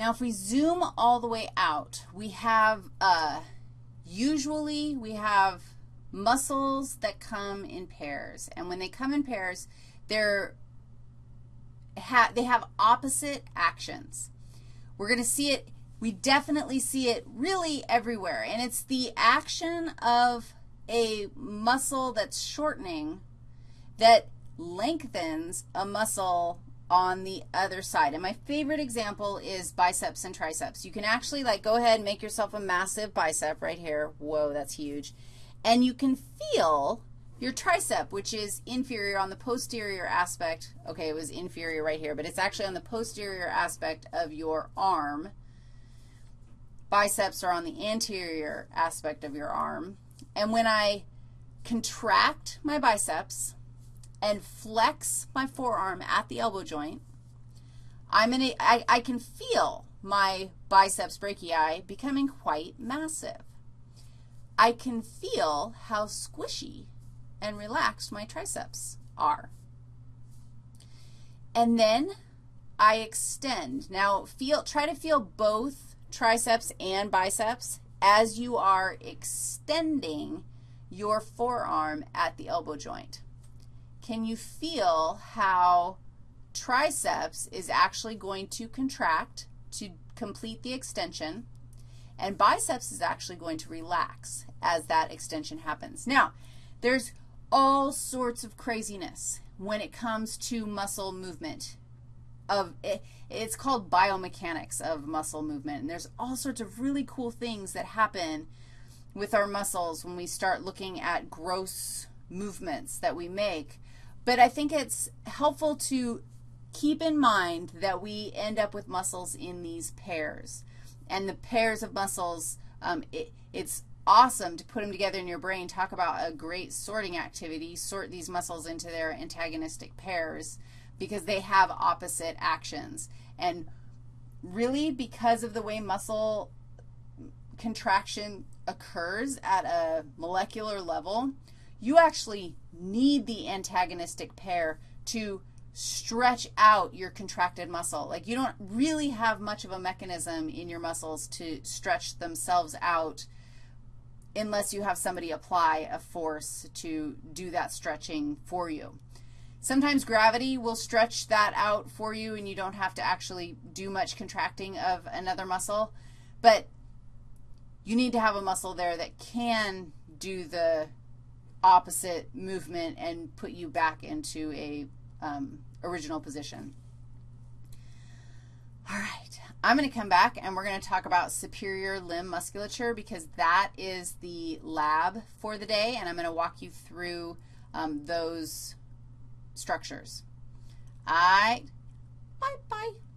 Now, if we zoom all the way out, we have, uh, usually we have muscles that come in pairs. And when they come in pairs, they're ha they have opposite actions. We're going to see it, we definitely see it really everywhere. And it's the action of a muscle that's shortening that lengthens a muscle on the other side. And my favorite example is biceps and triceps. You can actually, like, go ahead and make yourself a massive bicep right here. Whoa, that's huge. And you can feel your tricep, which is inferior on the posterior aspect. Okay, it was inferior right here, but it's actually on the posterior aspect of your arm. Biceps are on the anterior aspect of your arm. And when I contract my biceps and flex my forearm at the elbow joint, I'm in I can feel my biceps brachii becoming quite massive. I can feel how squishy and relaxed my triceps are. And then I extend. Now, feel, try to feel both triceps and biceps as you are extending your forearm at the elbow joint. Can you feel how triceps is actually going to contract to complete the extension, and biceps is actually going to relax as that extension happens. Now, there's all sorts of craziness when it comes to muscle movement. Of it, it's called biomechanics of muscle movement, and there's all sorts of really cool things that happen with our muscles when we start looking at gross movements that we make. But I think it's helpful to keep in mind that we end up with muscles in these pairs. And the pairs of muscles, um, it, it's awesome to put them together in your brain. Talk about a great sorting activity. Sort these muscles into their antagonistic pairs because they have opposite actions. And really, because of the way muscle contraction occurs at a molecular level, you actually need the antagonistic pair to stretch out your contracted muscle. Like you don't really have much of a mechanism in your muscles to stretch themselves out unless you have somebody apply a force to do that stretching for you. Sometimes gravity will stretch that out for you and you don't have to actually do much contracting of another muscle, but you need to have a muscle there that can do the opposite movement and put you back into a um, original position. All right, I'm going to come back and we're going to talk about superior limb musculature because that is the lab for the day, and I'm going to walk you through um, those structures. All right, bye-bye.